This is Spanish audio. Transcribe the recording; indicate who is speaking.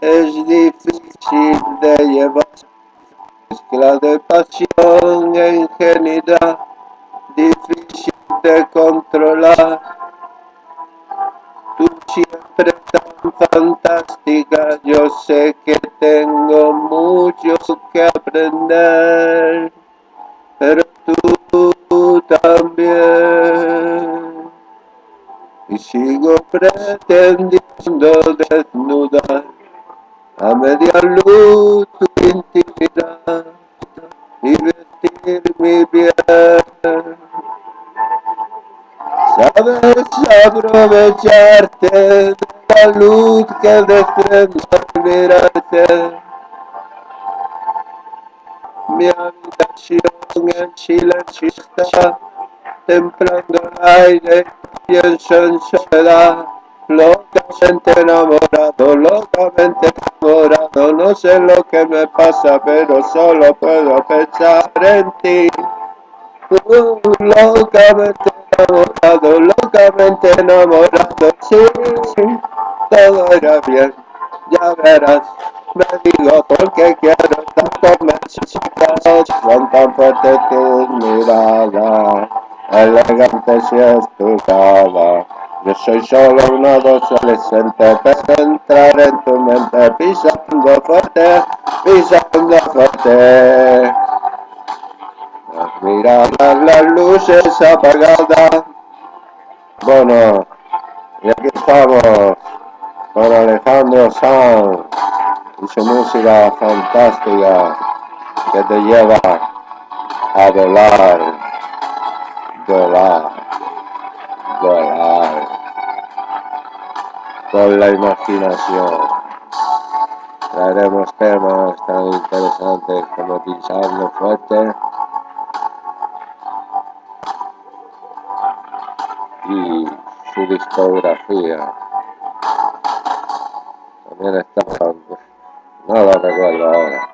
Speaker 1: es difícil de llevar. Mezcla de pasión e ingenuidad, difícil de controlar. Tú siempre tan fantástica, yo sé que tengo mucho que aprender, pero tú también. Y sigo pretendiendo desnudar a media luz tu intimidad y vestir mi bien. Sabes aprovecharte de la luz que desprende al mirarte. Mi habitación en silencio está, templando el aire, pienso en soledad. Locamente enamorado, locamente enamorado, no sé lo que me pasa, pero solo puedo pensar en ti. Locamente enamorado, locamente enamorado, sí, todo irá bien, ya verás. Me digo porque quiero estar con chicas, son tan fuertes tus miradas, elegante si es tu cara. Yo soy solo un adolescente, pero entrar en tu mente pisando fuerte, pisando fuerte. Mirar las luces apagadas. Bueno, y aquí estamos con Alejandro Sanz y su música fantástica que te lleva a volar, volar con la imaginación. Traeremos temas tan interesantes como Pisando Fuerte y su discografía. También está, no lo recuerdo ahora.